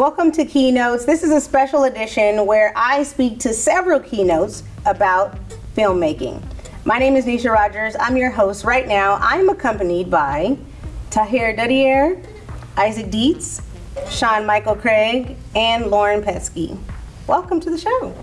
Welcome to Keynotes. This is a special edition where I speak to several keynotes about filmmaking. My name is Nisha Rogers. I'm your host right now. I'm accompanied by Tahir Dudier, Isaac Dietz, Sean Michael Craig, and Lauren Pesky. Welcome to the show.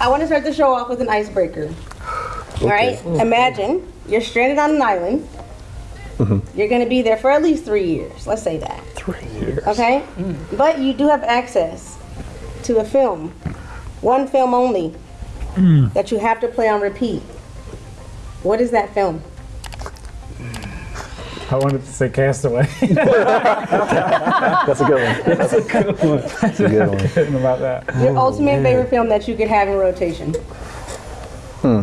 I want to start the show off with an icebreaker. All right? Imagine you're stranded on an island. Mm-hmm. You're going to be there for at least three years. Let's say that. Three years. Okay? Mm. But you do have access to a film, one film only, mm. that you have to play on repeat. What is that film? I wanted to say Castaway. That's a good one. That's a good one. That's a good one. Kidding about that. Your ultimate favorite film that you could have in rotation. Hmm.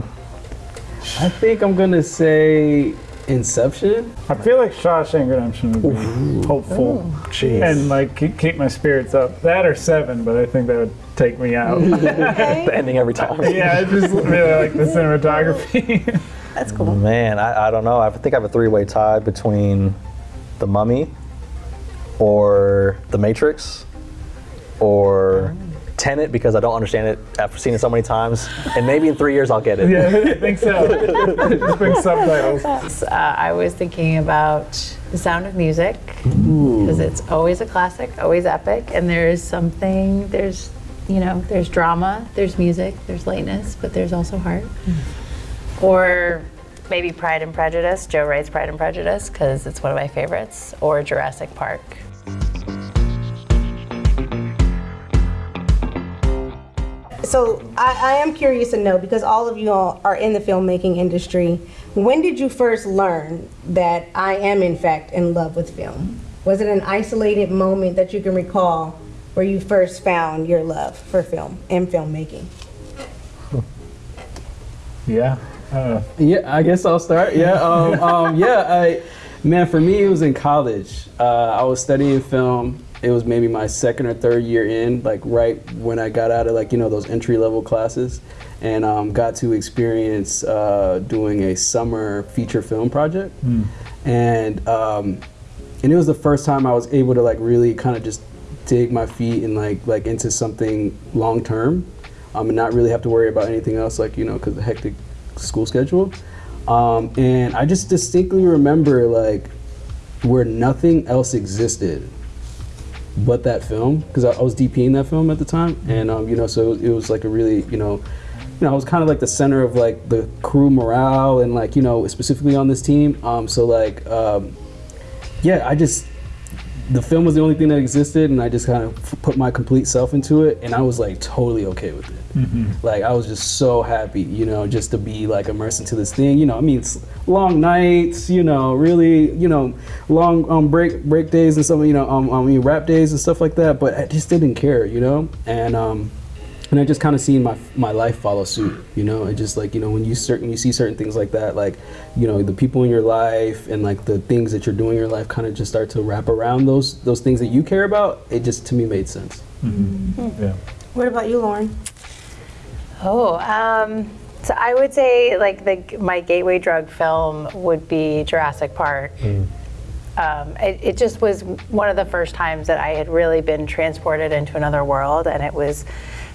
I think I'm gonna say Inception. I feel like Shawshank Redemption would be hopeful Jeez. and like keep, keep my spirits up. That or Seven, but I think that would take me out. Okay? the ending every time. yeah, I just really like the cinematography. That's cool. Man, I, I don't know. I think I have a three-way tie between The Mummy, or The Matrix, or Tenet because I don't understand it after seeing it so many times. And maybe in three years I'll get it. yeah, I think so. just bring subtitles. Uh, I was thinking about The Sound of Music because it's always a classic, always epic, and there's something, there's, you know, there's drama, there's music, there's lightness, but there's also heart. Or maybe Pride and Prejudice, Joe Wright's Pride and Prejudice, because it's one of my favorites, or Jurassic Park. So I, I am curious to know because all of you all are in the filmmaking industry. When did you first learn that I am in fact in love with film? Was it an isolated moment that you can recall where you first found your love for film and filmmaking? Yeah. Uh, Yeah, I guess I'll start. Yeah, um, um, yeah. I, man, for me, it was in college. Uh, I was studying film. It was maybe my second or third year in, like right when I got out of like you know those entry level classes, and um, got to experience uh, doing a summer feature film project, and um, and it was the first time I was able to like really kind of just dig my feet and like like into something long term, um, and not really have to worry about anything else like you know because the hectic school schedule. Um, and I just distinctly remember like where nothing else existed but that film because I, I was DPing that film at the time, and um, you know, so it was like a really, you know, you know, I was kind of like the center of like the crew morale and like you know specifically on this team. Um, so like, um, yeah, I just the film was the only thing that existed, and I just kind of f- put my complete self into it, and I was like totally okay with it. Like I was just so happy, you know, just to be like immersed into this thing. You know, I mean, it's long nights, you know, really, you know, long um, break break days and some, you know, um, I mean, wrap days and stuff like that. But I just didn't care, you know, and um, and I just kind of seen my my life follow suit. You know, it just like you know when you certain you see certain things like that, like you know the people in your life and like the things that you're doing in your life kind of just start to wrap around those those things that you care about. It just to me made sense. yeah. What about you, Lauren? Oh, um, so I would say like the my gateway drug film would be Jurassic Park. Um, it, it just was one of the first times that I had really been transported into another world, and it was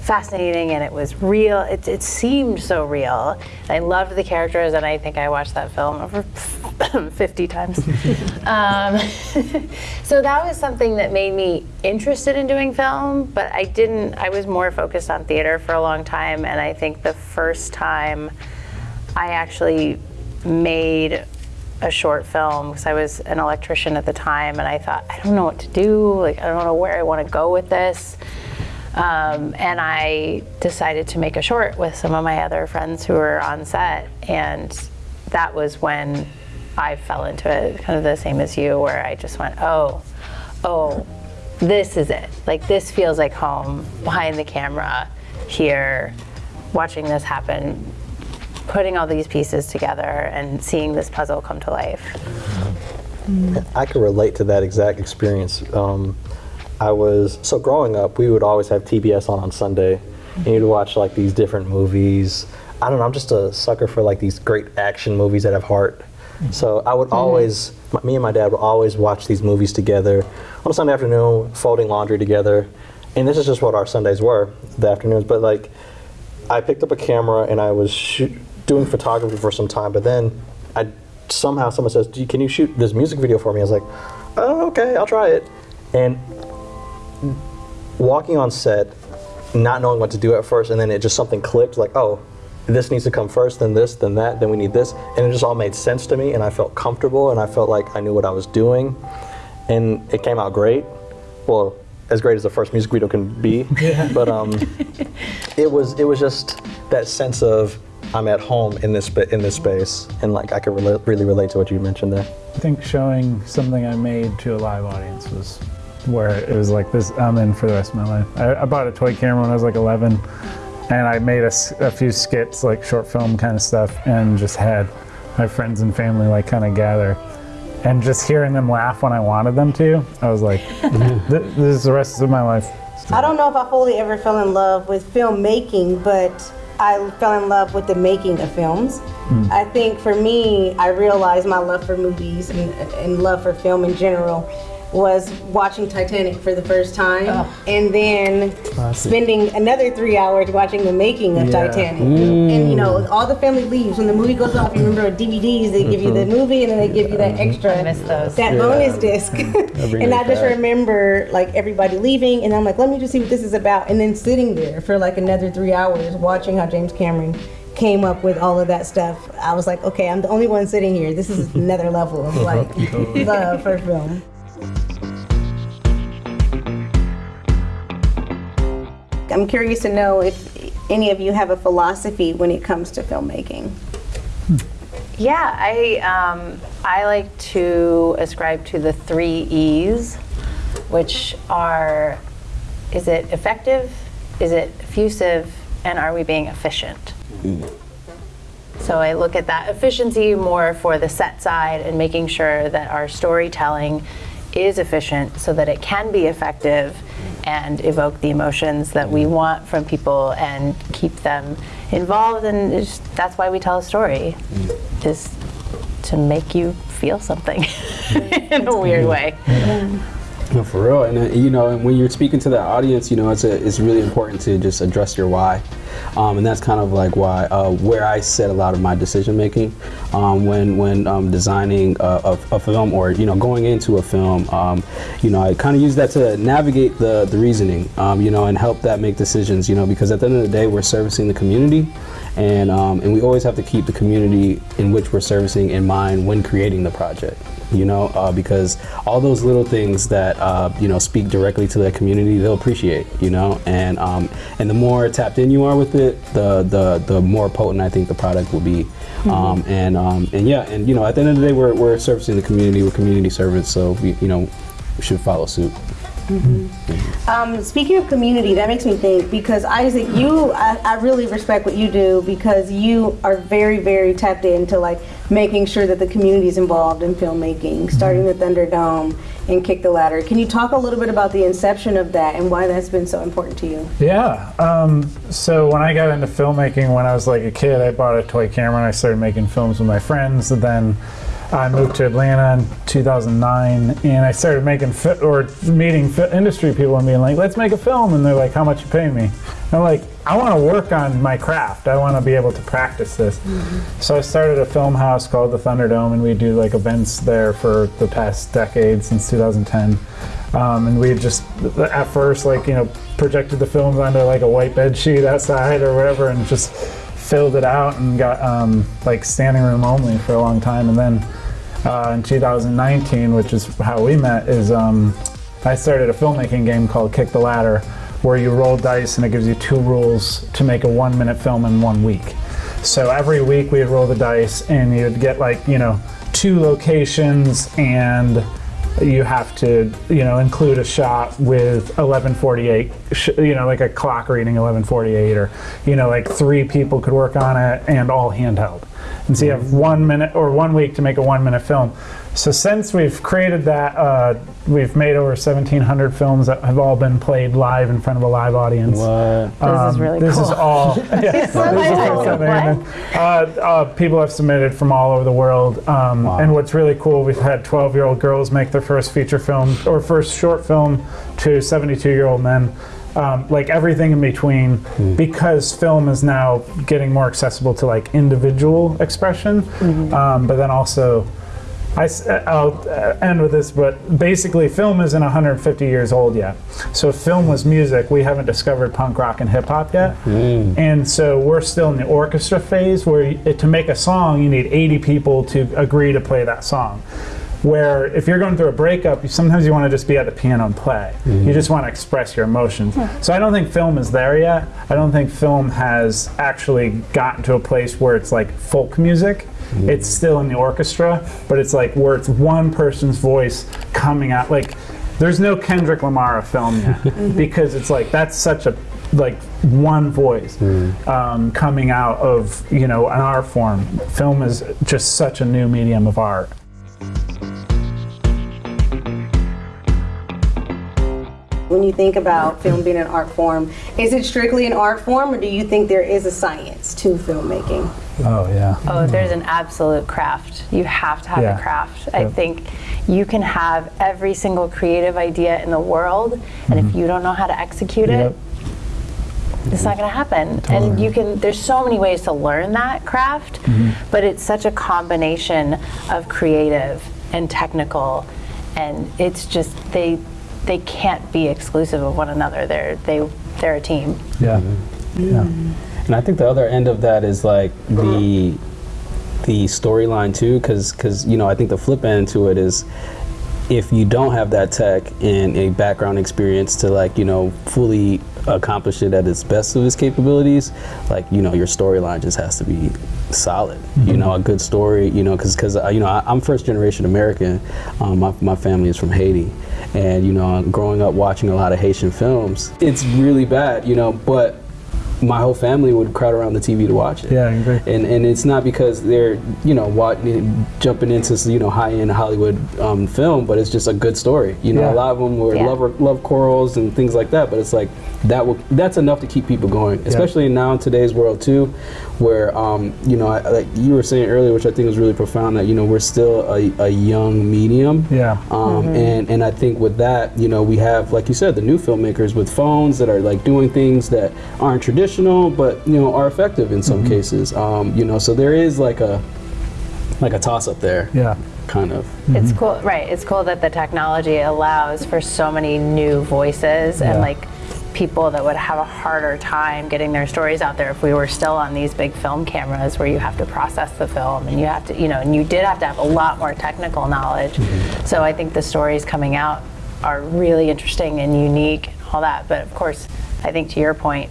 fascinating and it was real. It, it seemed so real. I loved the characters, and I think I watched that film over 50 times. um, so that was something that made me interested in doing film, but I didn't, I was more focused on theater for a long time, and I think the first time I actually made a short film because I was an electrician at the time, and I thought, I don't know what to do. Like, I don't know where I want to go with this. Um, and I decided to make a short with some of my other friends who were on set, and that was when I fell into it, kind of the same as you, where I just went, oh, oh, this is it. Like, this feels like home behind the camera here, watching this happen, putting all these pieces together and seeing this puzzle come to life. I could relate to that exact experience. Um, I was so growing up, we would always have TBS on on Sunday, and you'd watch like these different movies. I don't know. I'm just a sucker for like these great action movies that have heart. So I would mm-hmm. always, my, me and my dad would always watch these movies together on a Sunday afternoon, folding laundry together, and this is just what our Sundays were, the afternoons. But like, I picked up a camera and I was doing photography for some time, but then I somehow someone says, "Do "Can you shoot this music video for me?" I was like, "Oh, okay, I'll try it." And walking on set, not knowing what to do at first, and then it just something clicked, like, "Oh, this needs to come first, then this, then that, then we need this," and it just all made sense to me, and I felt comfortable, and I felt like I knew what I was doing, and it came out great. Well, as great as the first music video can be, but um, it was it was just that sense of I'm at home in this in this space, and like I could rela- really relate to what you mentioned there. I think showing something I made to a live audience was where it was like this. I'm in for the rest of my life. I, I bought a toy camera when I was like 11, and I made a few skits, like short film kind of stuff, and just had my friends and family like kind of gather. And just hearing them laugh when I wanted them to, I was like, "Th- "This is the rest of my life." I don't know if I fully ever fell in love with filmmaking, but I fell in love with the making of films. Hmm. I think for me, I realized my love for movies and, and love for film in general was watching Titanic for the first time and then spending another three hours watching the making of Yeah. Titanic. And you know, all the family leaves when the movie goes off. You remember DVDs, they give you the movie and then they give you that extra I miss those. that bonus disc. and I just back. remember like everybody leaving, and I'm like, let me just see what this is about, and then sitting there for like another three hours watching how James Cameron came up with all of that stuff. I was like, okay, I'm the only one sitting here. This is another level of like love for film. I'm curious to know if any of you have a philosophy when it comes to filmmaking. Yeah, I um, I like to ascribe to the three E's, which are: is it effective? Is it effusive? And are we being efficient? So I look at that efficiency more for the set side and making sure that our storytelling is efficient so that it can be effective and evoke the emotions that we mm-hmm. want from people and keep them involved and it's- that's why we tell a story mm-hmm. is to make you feel something in a weird way. No, for real. And uh, you know, and when you're speaking to that audience, you know, it's a, it's really important to just address your why, um, and that's kind of like why uh, where I set a lot of my decision making um, when when um, designing a, a, a film or you know going into a film. Um, you know, I kind of use that to navigate the the reasoning, um, you know, and help that make decisions. You know, because at the end of the day, we're servicing the community. And, um, and we always have to keep the community in which we're servicing in mind when creating the project you know, uh, because all those little things that uh, you know speak directly to that community, they'll appreciate, you know, and um, and the more tapped in you are with it, the the the more potent I think the product will be, um, and um, and yeah, and you know, at the end of the day, we're we're servicing the community, we're community servants, so we you know we should follow suit. Um, speaking of community, that makes me think because Isaac, you, I, I really respect what you do because you are very, very tapped into like making sure that the community is involved in filmmaking, starting the Thunderdome and Kick the Ladder. Can you talk a little bit about the inception of that and why that's been so important to you? Yeah. Um, so when I got into filmmaking when I was like a kid, I bought a toy camera and I started making films with my friends. And then I moved to Atlanta in 2009 and I started making or meeting industry people and being like, let's make a film. And they're like, how much you pay me? And I'm like, I want to work on my craft. I want to be able to practice this. So I started a film house called the Thunderdome and we do like events there for the past decade since 2010. Um, and we just at first like you know projected the films onto like a white bed sheet outside or whatever and just filled it out and got um, like standing room only for a long time and then uh, in 2019 which is how we met is um, i started a filmmaking game called kick the ladder where you roll dice and it gives you two rules to make a one minute film in one week. So every week we'd roll the dice and you'd get like you know two locations and you have to you know include a shot with 1148 sh- you know like a clock reading 1148 or you know like three people could work on it and all handheld and so you have one minute or one week to make a one minute film. So since we've created that, uh, we've made over 1,700 films that have all been played live in front of a live audience. What? This is really This cool. is all. yeah, this is all Uh, uh, people have submitted from all over the world, um, and what's really cool, we've had 12-year-old girls make their first feature film or first short film to 72-year-old men. Um, like everything in between, hmm. because film is now getting more accessible to like individual expression, mm-hmm. um, but then also I, will uh, uh, end with this, but basically, film isn't 150 years old yet. So, if film was music, we haven't discovered punk rock and hip hop yet. Hmm. And so, we're still in the orchestra phase where to make a song, you need 80 people to agree to play that song. Where if you're going through a breakup, you, sometimes you want to just be at the piano and play. You mm-hmm. just want to express your emotions. So I don't think film is there yet. I don't think film has actually gotten to a place where it's like folk music. Mm-hmm. It's still in the orchestra, but it's like where it's one person's voice coming out. Like there's no Kendrick Lamar film yet mm-hmm. because it's like that's such a like one voice um, coming out of you know an art form. Film is just such a new medium of art. When you think about film being an art form, is it strictly an art form or do you think there is a science to filmmaking? Oh yeah. Oh, there's an absolute craft. You have to have Yeah. a craft. I think you can have every single creative idea in the world, and if you don't know how to execute Mm-hmm. Yep. it, it's not going to happen. And you can. There's so many ways to learn that craft, Mm-hmm. but it's such a combination of creative and technical, and it's just they they can't be exclusive of one another. They're they they're a team. Yeah. Yeah. Mm. And I think the other end of that is like the the storyline too, because because you know I think the flip end to it is if you don't have that tech and a background experience to like you know fully accomplish it at its best of its capabilities, like you know your storyline just has to be solid. You mm-hmm. know a good story. You know because because uh, you know I, I'm first generation American. Um, my my family is from Haiti. And you know, growing up watching a lot of Haitian films, it's really bad, you know. But my whole family would crowd around the TV to watch it. Yeah, I agree. And and it's not because they're you know wa- jumping into you know high end Hollywood um, film, but it's just a good story. You know, Yeah. a lot of them were Yeah. love love corals and things like that. But it's like that will that's enough to keep people going, especially now in today's world too, where um, you know I, like you were saying earlier, which I think was really profound. That you know we're still a, a young medium. Yeah. Um, and, and I think with that, you know, we have, like you said, the new filmmakers with phones that are like doing things that aren't traditional, but you know, are effective in some mm-hmm. cases. Um, you know, so there is like a like a toss up there, Yeah. kind of. It's mm-hmm. cool, right? It's cool that the technology allows for so many new voices Yeah. and like people that would have a harder time getting their stories out there if we were still on these big film cameras where you have to process the film and you have to, you know, and you did have to have a lot more technical knowledge. Mm-hmm. So I think the stories coming out are really interesting and unique and all that. But of course, I think to your point,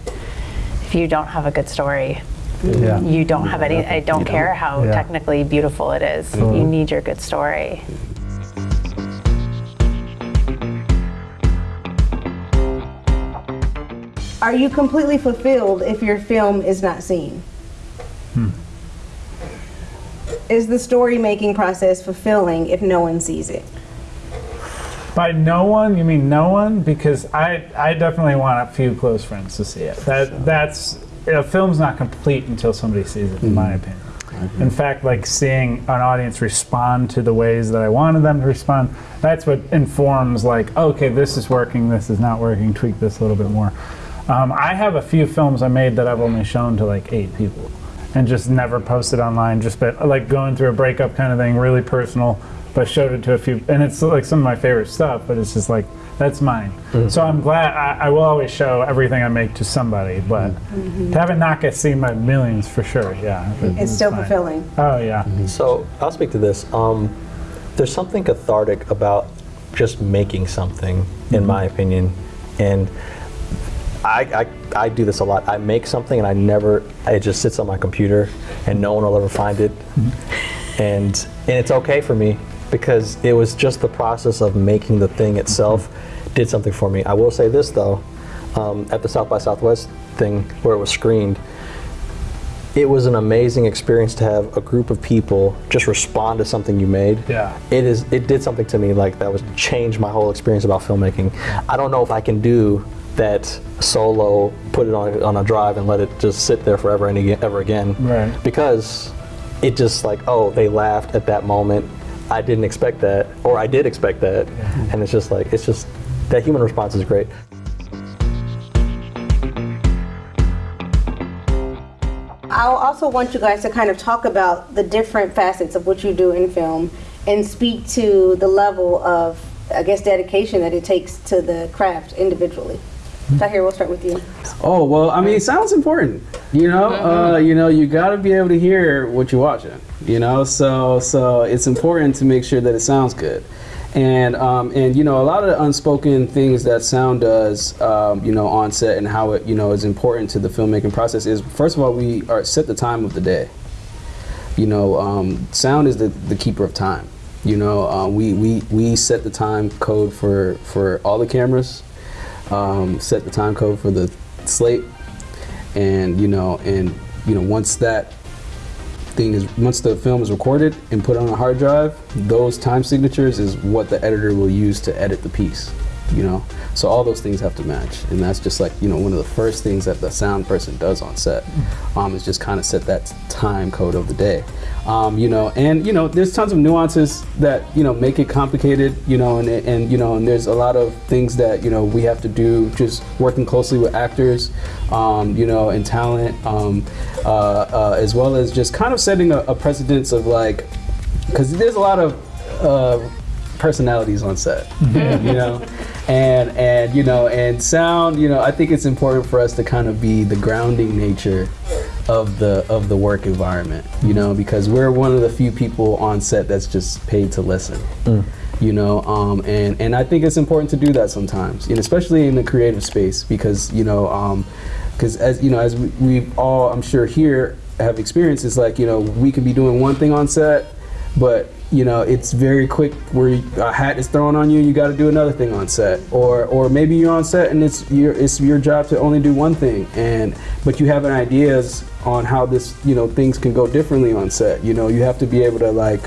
if you don't have a good story, Yeah. you don't have any. I don't care how Yeah. technically beautiful it is. Mm-hmm. You need your good story. Are you completely fulfilled if your film is not seen? Hmm. Is the story making process fulfilling if no one sees it? By no one, you mean no one? Because I, I definitely want a few close friends to see it. That that's a film's not complete until somebody sees it, in my opinion. In fact, like seeing an audience respond to the ways that I wanted them to respond, that's what informs like, okay, this is working, this is not working, tweak this a little bit more. Um, I have a few films I made that I've only shown to like eight people and just never posted online, just been like going through a breakup kind of thing, really personal, but showed it to a few, and it's like some of my favorite stuff, but it's just like, that's mine. Mm-hmm. So I'm glad, I, I will always show everything I make to somebody, but mm-hmm. to have it not get seen by millions for sure, yeah. it- It's still fine. fulfilling. Oh, yeah. Mm-hmm. So I'll speak to this. Um, there's something cathartic about just making something, in my opinion, and I, I, I do this a lot. I make something and I never. It just sits on my computer, and no one will ever find it, and and it's okay for me because it was just the process of making the thing itself did something for me. I will say this though, um, at the South by Southwest thing where it was screened, it was an amazing experience to have a group of people just respond to something you made. Yeah. It is it did something to me like that was changed my whole experience about filmmaking. I don't know if I can do that solo, put it on on a drive and let it just sit there forever and ever again. Right. Because it just like, oh, they laughed at that moment. I didn't expect that or I did expect that. And it's just like it's just that human response is great. I'll also want you guys to kind of talk about the different facets of what you do in film and speak to the level of, I guess, dedication that it takes to the craft individually. Tahir, we'll start with you. Oh well, I mean, it sound's important. You know, uh, you know, you got to be able to hear what you're watching. You know, so so it's important to make sure that it sounds good. And um, and you know, a lot of the unspoken things that sound does, um, you know, on set and how it you know is important to the filmmaking process is first of all we are set the time of the day. You know, um, sound is the, the keeper of time. You know, uh, we, we we set the time code for for all the cameras um, set the time code for the slate, and you know, and you know, once that thing is, once the film is recorded and put on a hard drive, those time signatures is what the editor will use to edit the piece. You know, so all those things have to match, and that's just like you know one of the first things that the sound person does on set, um, is just kind of set that time code of the day. Um, you know, and you know, there's tons of nuances that you know make it complicated. You know, and and you know, and there's a lot of things that you know we have to do. Just working closely with actors, um, you know, and talent, um, uh, uh, as well as just kind of setting a, a precedence of like, because there's a lot of uh, personalities on set, mm-hmm. you know, and and you know, and sound. You know, I think it's important for us to kind of be the grounding nature of the of the work environment, you know, because we're one of the few people on set that's just paid to listen. Mm. You know, um, and and I think it's important to do that sometimes, and especially in the creative space, because you know, um, because as you know, as we, we all, I'm sure here have experienced, it's like you know, we could be doing one thing on set, but you know it's very quick where a hat is thrown on you you got to do another thing on set. Or or maybe you're on set and it's your it's your job to only do one thing. And but you have an ideas on how this you know things can go differently on set. You know you have to be able to like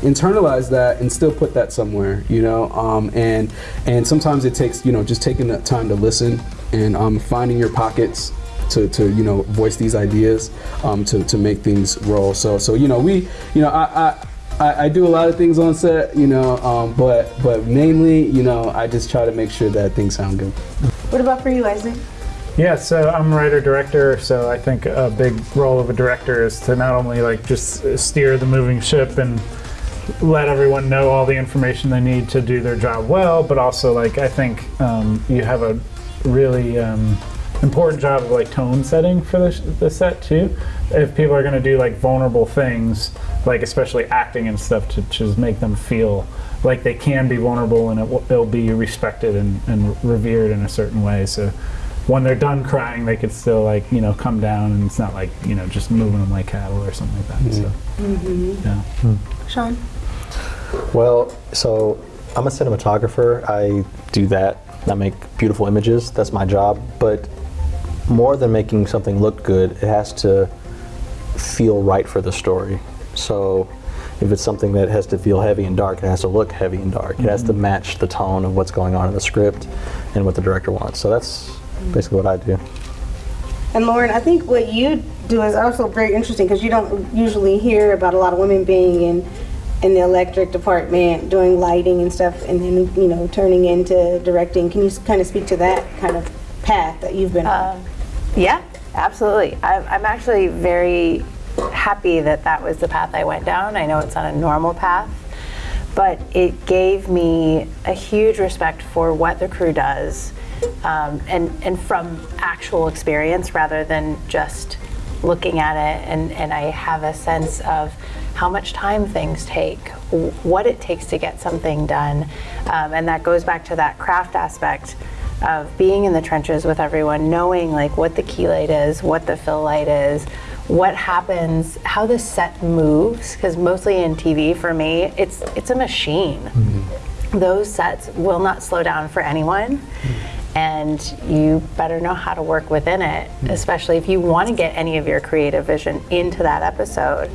internalize that and still put that somewhere you know? Um, and and sometimes it takes you know just taking that time to listen and um, finding your pockets to, to you know voice these ideas um, to, to make things roll. So so you know we you know I, I I, I do a lot of things on set, you know, um, but but mainly, you know, I just try to make sure that things sound good. What about for you, Isaac? Yeah, so I'm a writer director, so I think a big role of a director is to not only like just steer the moving ship and let everyone know all the information they need to do their job well, but also like I think um, you have a really um, important job of like tone setting for the, the set too. If people are going to do like vulnerable things, like especially acting and stuff, to just make them feel like they can be vulnerable and it, will- it'll be respected and, and revered in a certain way. So when they're done crying, they could still like you know come down, and it's not like you know just moving them like cattle or something like that. So mm-hmm. yeah. Mm-hmm. Sean? Well, so I'm a cinematographer. I do that. I make beautiful images. That's my job. But more than making something look good, it has to feel right for the story. So if it's something that has to feel heavy and dark, it has to look heavy and dark. It has to mm-hmm. match the tone of what's going on in the script and what the director wants. So that's mm-hmm. basically what I do. And Lauren, I think what you do is also very interesting because you don't usually hear about a lot of women being in in the electric department doing lighting and stuff, and then you know turning into directing. Can you kind of speak to that kind of path that you've been on? Um, Yeah, absolutely. I'm, I'm actually very happy that that was the path I went down. I know it's not a normal path, but it gave me a huge respect for what the crew does um, and, and from actual experience rather than just looking at it. And, and I have a sense of how much time things take, what it takes to get something done. Um, and that goes back to that craft aspect of being in the trenches with everyone, knowing like what the key light is, what the fill light is, what happens, how the set moves. Because mostly in TV, for me, it's it's a machine. Mm-hmm. Those sets will not slow down for anyone, mm-hmm. and you better know how to work within it, mm-hmm. especially if you want to get any of your creative vision into that episode.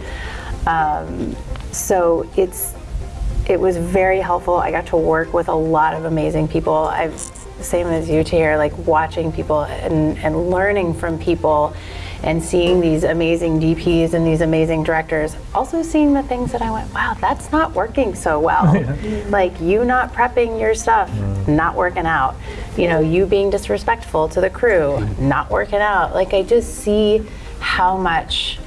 Um, so it's it was very helpful. I got to work with a lot of amazing people. I've same as you here, like watching people and, and learning from people and seeing these amazing DPs and these amazing directors. Also seeing the things that I went, wow, that's not working so well. like you not prepping your stuff, mm. not working out. You know, you being disrespectful to the crew, not working out. Like I just see how much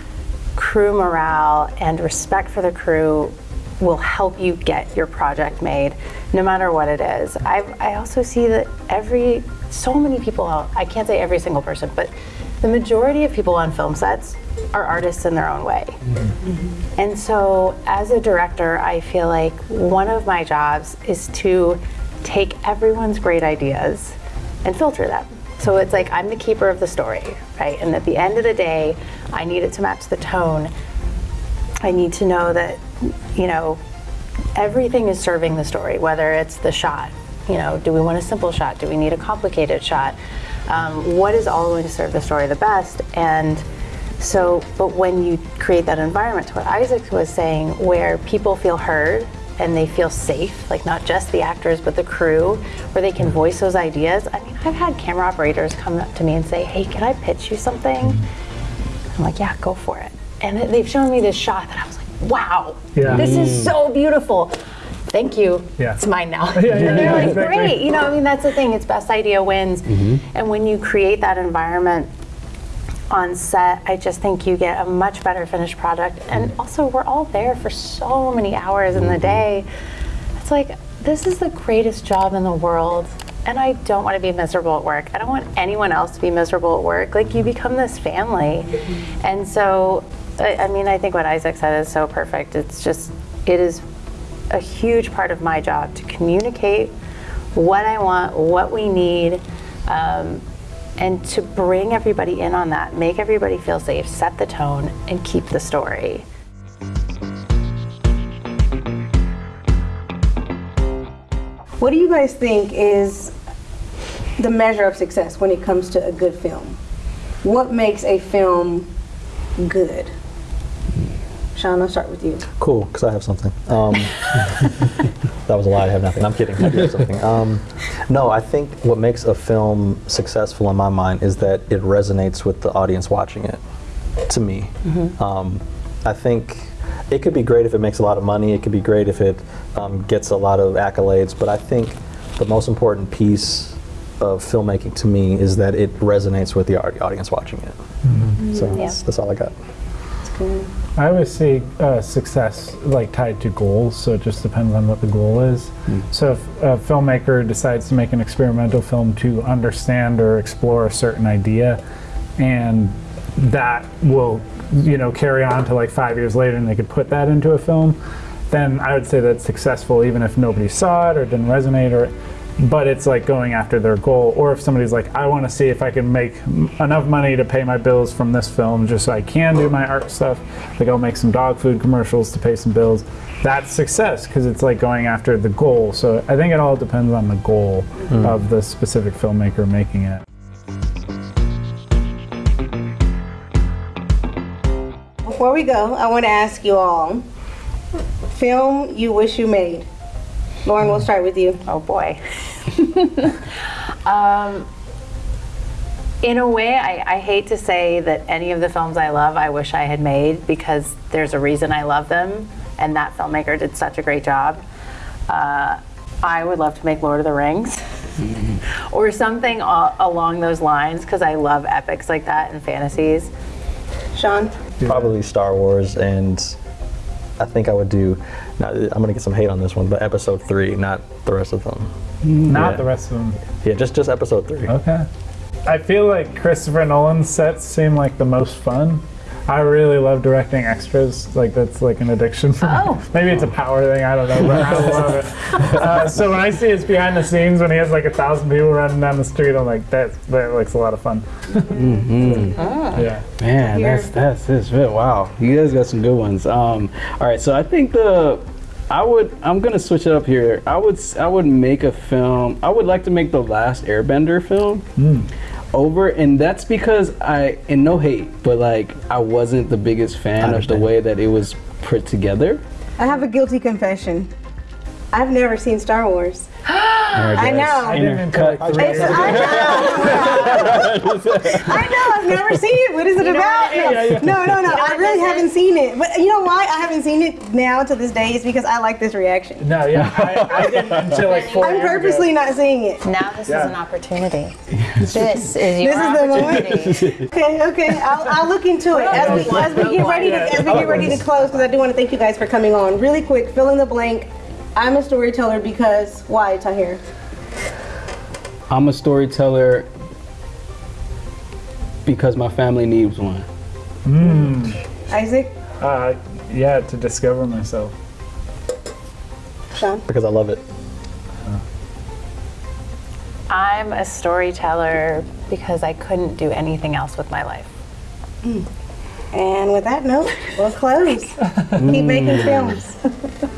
crew morale and respect for the crew will help you get your project made no matter what it is. I, I also see that every, so many people, I can't say every single person, but the majority of people on film sets are artists in their own way. Mm-hmm. And so as a director, I feel like one of my jobs is to take everyone's great ideas and filter them. So it's like I'm the keeper of the story, right? And at the end of the day, I need it to match the tone. I need to know that, you know, everything is serving the story, whether it's the shot. You know, do we want a simple shot? Do we need a complicated shot? Um, what is all going to serve the story the best? And so, but when you create that environment, to what Isaac was saying, where people feel heard and they feel safe, like not just the actors, but the crew, where they can voice those ideas. I mean, I've had camera operators come up to me and say, hey, can I pitch you something? I'm like, yeah, go for it. And they've shown me this shot that I was like, wow, Yeah. this is mm. so beautiful. Thank you. Yeah. It's mine now. yeah, and they're yeah, like, great. You know, I mean, that's the thing. It's best idea wins. Mm-hmm. And when you create that environment on set, I just think you get a much better finished product. And mm-hmm. also, we're all there for so many hours in the mm-hmm. day. It's like, this is the greatest job in the world. And I don't want to be miserable at work. I don't want anyone else to be miserable at work. Like, you become this family. And so, I, I mean, I think what Isaac said is so perfect. It's just, it is a huge part of my job to communicate what I want, what we need, um, and to bring everybody in on that, make everybody feel safe, set the tone, and keep the story. What do you guys think is the measure of success when it comes to a good film? What makes a film good? Sean, I'll start with you. Cool, because I have something. Um, that was a lie. I have nothing. I'm kidding. I do have something. Um, no, I think what makes a film successful in my mind is that it resonates with the audience watching it. To me, um, I think it could be great if it makes a lot of money. It could be great if it um, gets a lot of accolades. But I think the most important piece of filmmaking to me is that it resonates with the audience watching it. So that's, that's all I got. I always see uh, success like tied to goals, so it just depends on what the goal is. So if a filmmaker decides to make an experimental film to understand or explore a certain idea, and that will, you know, carry on to like five years later, and they could put that into a film, then I would say that's successful, even if nobody saw it or didn't resonate or. But it's like going after their goal, or if somebody's like, I want to see if I can make enough money to pay my bills from this film, just so I can do my art stuff. Like I'll make some dog food commercials to pay some bills. That's success because it's like going after the goal. So I think it all depends on the goal hmm. of the specific filmmaker making it. Before we go, I want to ask you all film you wish you made. Lauren, we'll start with you. Oh boy. um, in a way, I, I hate to say that any of the films I love I wish I had made because there's a reason I love them, and that filmmaker did such a great job. Uh, I would love to make Lord of the Rings or something a- along those lines because I love epics like that and fantasies. Sean? Probably Star Wars, and I think I would do. Now, I'm gonna get some hate on this one, but Episode three, not the rest of them. Not Yeah. the rest of them. Yeah, just just Episode three. Okay. I feel like Christopher Nolan's sets seem like the most fun. I really love directing extras. Like that's like an addiction for Oh. me. Maybe it's a power thing. I don't know, but I love it. Uh, so when I see his behind the scenes when he has like a thousand people running down the street, I'm like, that that looks a lot of fun. Yeah. Man, that's that's that's it. Wow, you guys got some good ones. Um, all right, so I think the I would. I'm gonna switch it up here. I would. I would make a film. I would like to make the last Airbender film over, and that's because I. And no hate, but like I wasn't the biggest fan of the way that it was put together. I have a guilty confession. I've never seen Star Wars. I know. I didn't until like three It's, I know. I know. I've never seen it. What is it about? No, no, no. no. I really haven't seen it. But you know why I haven't seen it now to this day is because I like this reaction. No, yeah, I, I didn't until like four I'm purposely ago. not seeing it. Now this Yeah. is an opportunity. This is your This is the moment. opportunity. Okay, okay. I'll, I'll look into it as we, as we get ready to as we get ready to close because I do want to thank you guys for coming on. Really quick, fill in the blank. I'm a storyteller because why, Tahir? I'm a storyteller because my family needs one. Hmm. Isaac, Uh, yeah, to discover myself. Sean. Because I love it. I'm a storyteller because I couldn't do anything else with my life. Hmm. And with that note, we'll close. Keep making hmm. films.